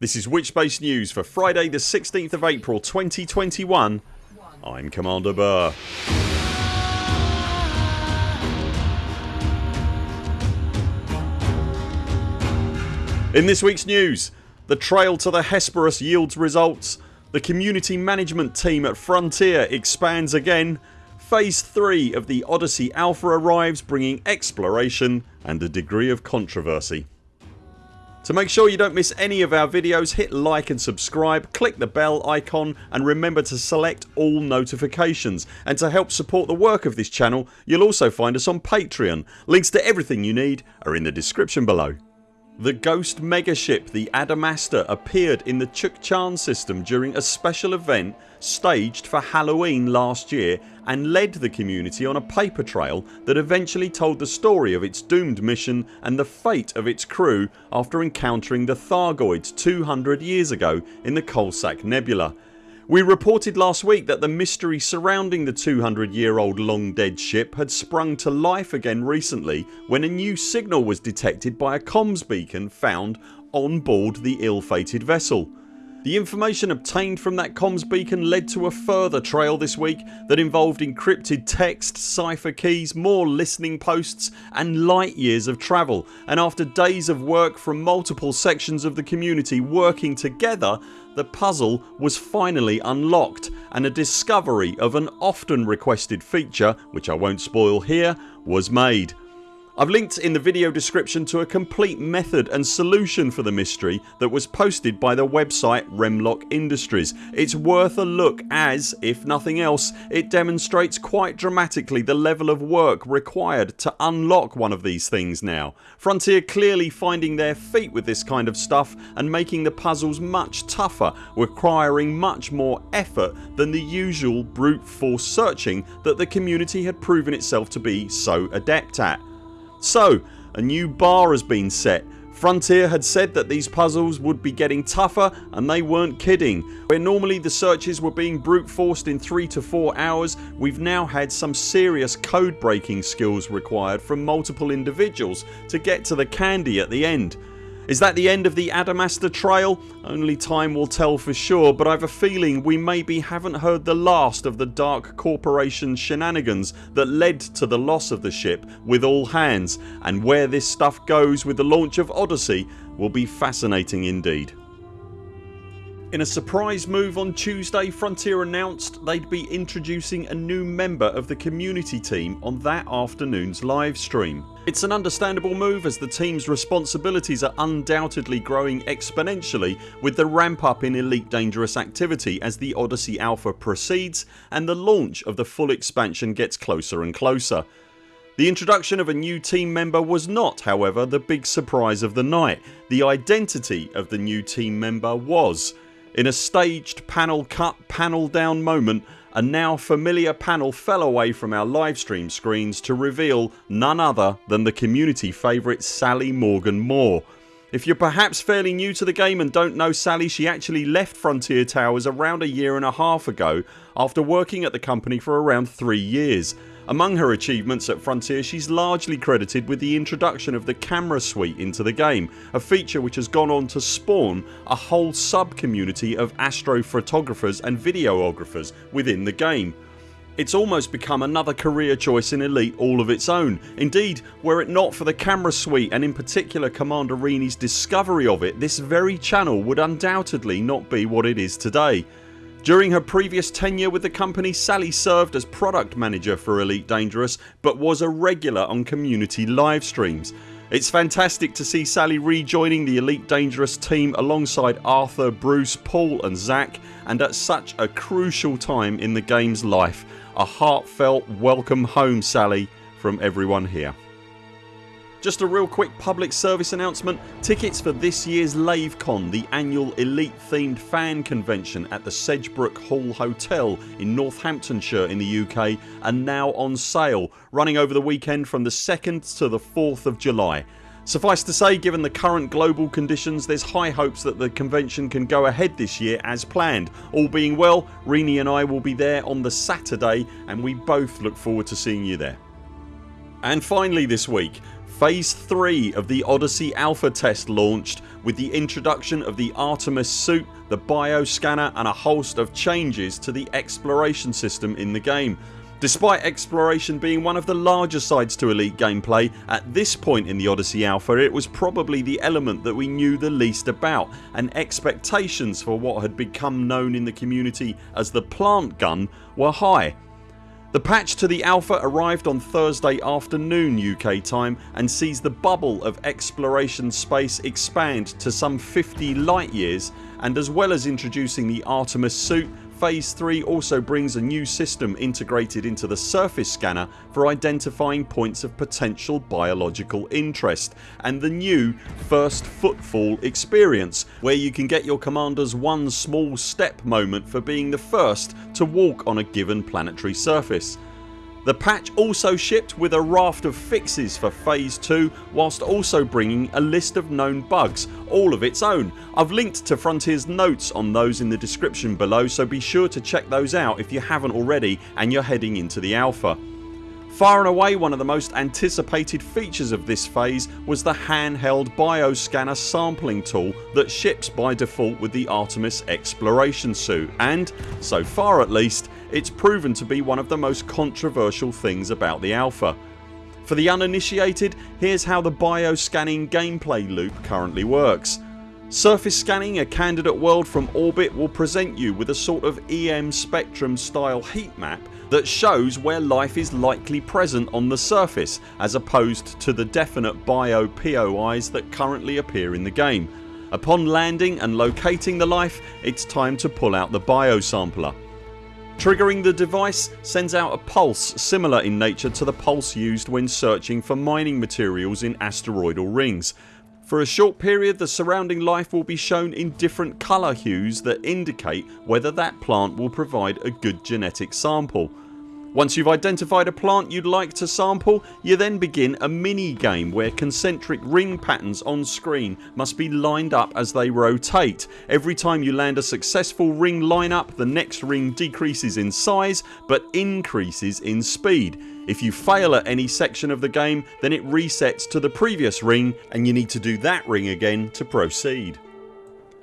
This is Witchbase News for Friday the 16th of April 2021 I'm Commander Burr. In this weeks news the trail to the Hesperus yields results, the community management team at Frontier expands again, Phase 3 of the Odyssey Alpha arrives bringing exploration and a degree of controversy. To make sure you don't miss any of our videos hit like and subscribe, click the bell icon and remember to select all notifications and to help support the work of this channel you'll also find us on Patreon. Links to everything you need are in the description below. The ghost megaship the Adamastor appeared in the Chukchan system during a special event staged for Halloween last year and led the community on a paper trail that eventually told the story of its doomed mission and the fate of its crew after encountering the Thargoids 200 years ago in the Coalsack Nebula. We reported last week that the mystery surrounding the 200 year old long dead ship had sprung to life again recently when a new signal was detected by a comms beacon found on board the ill fated vessel. The information obtained from that comms beacon led to a further trail this week that involved encrypted text, cipher keys, more listening posts and light years of travel and after days of work from multiple sections of the community working together the puzzle was finally unlocked and a discovery of an often requested feature, which I won't spoil here, was made. I've linked in the video description to a complete method and solution for the mystery that was posted by the website Remlock Industries. It's worth a look as, if nothing else, it demonstrates quite dramatically the level of work required to unlock one of these things now. Frontier clearly finding their feet with this kind of stuff and making the puzzles much tougher requiring much more effort than the usual brute force searching that the community had proven itself to be so adept at. So a new bar has been set. Frontier had said that these puzzles would be getting tougher and they weren't kidding. Where normally the searches were being brute forced in 3 to 4 hours we've now had some serious code breaking skills required from multiple individuals to get to the candy at the end. Is that the end of the Adamastor trail? Only time will tell for sure but I've a feeling we maybe haven't heard the last of the Dark Corporation shenanigans that led to the loss of the ship with all hands and where this stuff goes with the launch of Odyssey will be fascinating indeed. In a surprise move on Tuesday Frontier announced they'd be introducing a new member of the community team on that afternoon's livestream. It's an understandable move as the teams responsibilities are undoubtedly growing exponentially with the ramp up in Elite Dangerous activity as the Odyssey Alpha proceeds and the launch of the full expansion gets closer and closer. The introduction of a new team member was not however the big surprise of the night. The identity of the new team member was in a staged panel cut panel down moment a now familiar panel fell away from our livestream screens to reveal none other than the community favourite Sally Morgan Moore. If you're perhaps fairly new to the game and don't know Sally she actually left Frontier Towers around a year and a half ago after working at the company for around 3 years among her achievements at Frontier she's largely credited with the introduction of the camera suite into the game, a feature which has gone on to spawn a whole sub community of astrophotographers and videographers within the game. It's almost become another career choice in Elite all of its own. Indeed were it not for the camera suite and in particular Commander Rini's discovery of it this very channel would undoubtedly not be what it is today. During her previous tenure with the company Sally served as product manager for Elite Dangerous but was a regular on community live streams. It's fantastic to see Sally rejoining the Elite Dangerous team alongside Arthur, Bruce, Paul and Zac and at such a crucial time in the games life. A heartfelt welcome home Sally from everyone here. Just a real quick public service announcement. Tickets for this year's LaveCon, the annual elite themed fan convention at the Sedgebrook Hall Hotel in Northamptonshire in the UK are now on sale running over the weekend from the 2nd to the 4th of July. Suffice to say given the current global conditions there's high hopes that the convention can go ahead this year as planned. All being well Rini and I will be there on the Saturday and we both look forward to seeing you there. And finally this week Phase 3 of the Odyssey Alpha test launched with the introduction of the Artemis suit, the bioscanner and a host of changes to the exploration system in the game. Despite exploration being one of the larger sides to Elite gameplay at this point in the Odyssey Alpha it was probably the element that we knew the least about and expectations for what had become known in the community as the plant gun were high. The patch to the alpha arrived on Thursday afternoon UK time and sees the bubble of exploration space expand to some 50 light years and as well as introducing the Artemis suit Phase 3 also brings a new system integrated into the surface scanner for identifying points of potential biological interest and the new First Footfall experience where you can get your commanders one small step moment for being the first to walk on a given planetary surface. The patch also shipped with a raft of fixes for phase 2 whilst also bringing a list of known bugs all of its own. I've linked to Frontiers notes on those in the description below so be sure to check those out if you haven't already and you're heading into the alpha. Far and away one of the most anticipated features of this phase was the handheld bioscanner sampling tool that ships by default with the Artemis exploration suit and, so far at least, it's proven to be one of the most controversial things about the alpha. For the uninitiated here's how the bioscanning gameplay loop currently works. Surface scanning a candidate world from orbit will present you with a sort of EM spectrum style heat map that shows where life is likely present on the surface as opposed to the definite bio POIs that currently appear in the game. Upon landing and locating the life it's time to pull out the biosampler. Triggering the device sends out a pulse similar in nature to the pulse used when searching for mining materials in asteroidal rings. For a short period the surrounding life will be shown in different colour hues that indicate whether that plant will provide a good genetic sample. Once you've identified a plant you'd like to sample you then begin a mini game where concentric ring patterns on screen must be lined up as they rotate. Every time you land a successful ring lineup the next ring decreases in size but increases in speed. If you fail at any section of the game then it resets to the previous ring and you need to do that ring again to proceed.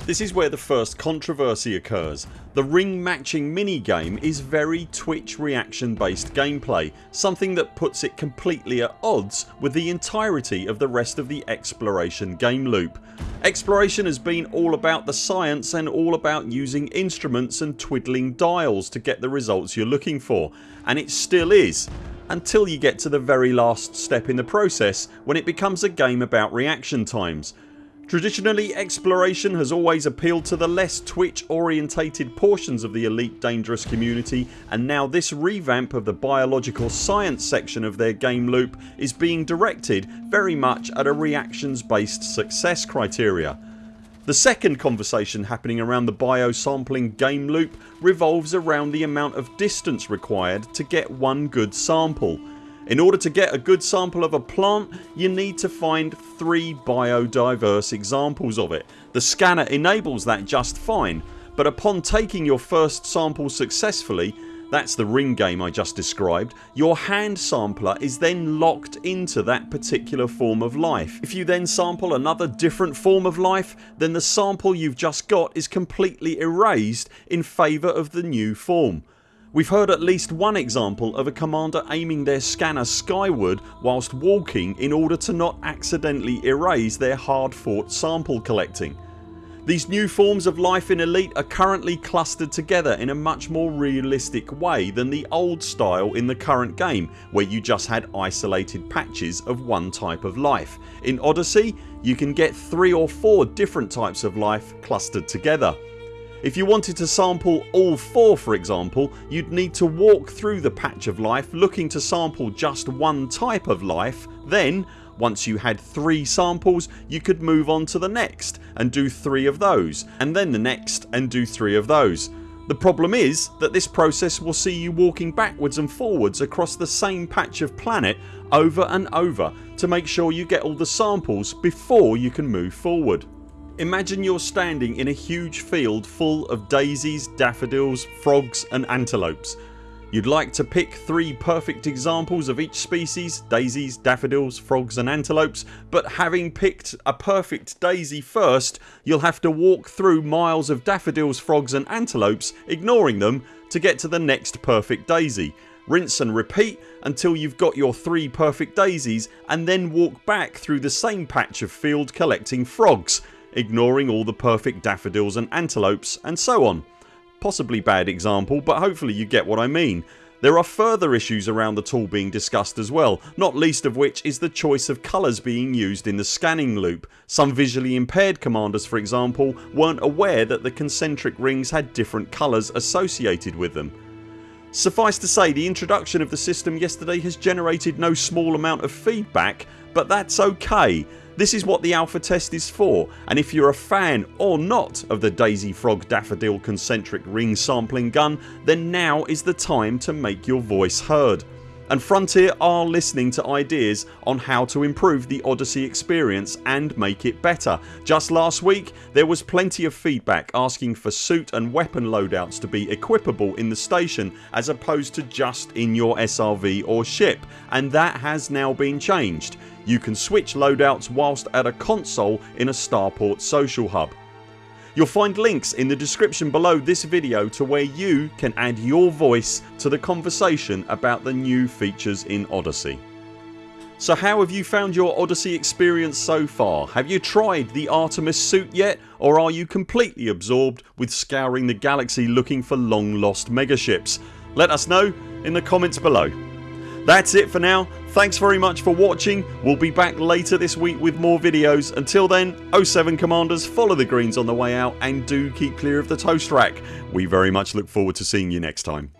This is where the first controversy occurs. The ring matching minigame is very twitch reaction based gameplay something that puts it completely at odds with the entirety of the rest of the exploration game loop. Exploration has been all about the science and all about using instruments and twiddling dials to get the results you're looking for and it still is until you get to the very last step in the process when it becomes a game about reaction times Traditionally exploration has always appealed to the less twitch orientated portions of the Elite Dangerous community and now this revamp of the biological science section of their game loop is being directed very much at a reactions based success criteria. The second conversation happening around the biosampling game loop revolves around the amount of distance required to get one good sample in order to get a good sample of a plant you need to find 3 biodiverse examples of it. The scanner enables that just fine but upon taking your first sample successfully that's the ring game I just described your hand sampler is then locked into that particular form of life. If you then sample another different form of life then the sample you've just got is completely erased in favour of the new form. We've heard at least one example of a commander aiming their scanner skyward whilst walking in order to not accidentally erase their hard fought sample collecting. These new forms of life in Elite are currently clustered together in a much more realistic way than the old style in the current game where you just had isolated patches of one type of life. In Odyssey you can get 3 or 4 different types of life clustered together. If you wanted to sample all 4 for example you'd need to walk through the patch of life looking to sample just one type of life then once you had 3 samples you could move on to the next and do 3 of those and then the next and do 3 of those. The problem is that this process will see you walking backwards and forwards across the same patch of planet over and over to make sure you get all the samples before you can move forward. Imagine you're standing in a huge field full of daisies, daffodils, frogs and antelopes. You'd like to pick 3 perfect examples of each species daisies, daffodils, frogs and antelopes but having picked a perfect daisy first you'll have to walk through miles of daffodils, frogs and antelopes ignoring them to get to the next perfect daisy. Rinse and repeat until you've got your 3 perfect daisies and then walk back through the same patch of field collecting frogs ignoring all the perfect daffodils and antelopes and so on. Possibly bad example but hopefully you get what I mean. There are further issues around the tool being discussed as well not least of which is the choice of colours being used in the scanning loop. Some visually impaired commanders for example weren't aware that the concentric rings had different colours associated with them. Suffice to say the introduction of the system yesterday has generated no small amount of feedback but that's ok this is what the alpha test is for and if you're a fan or not of the Daisy Frog Daffodil concentric ring sampling gun then now is the time to make your voice heard. And Frontier are listening to ideas on how to improve the Odyssey experience and make it better. Just last week there was plenty of feedback asking for suit and weapon loadouts to be equipable in the station as opposed to just in your SRV or ship and that has now been changed. You can switch loadouts whilst at a console in a Starport social hub. You'll find links in the description below this video to where you can add your voice to the conversation about the new features in Odyssey. So how have you found your Odyssey experience so far? Have you tried the Artemis suit yet or are you completely absorbed with scouring the galaxy looking for long lost megaships? Let us know in the comments below. That's it for now. Thanks very much for watching. We'll be back later this week with more videos. Until then 0 7 CMDRs follow the greens on the way out and do keep clear of the toast rack. We very much look forward to seeing you next time.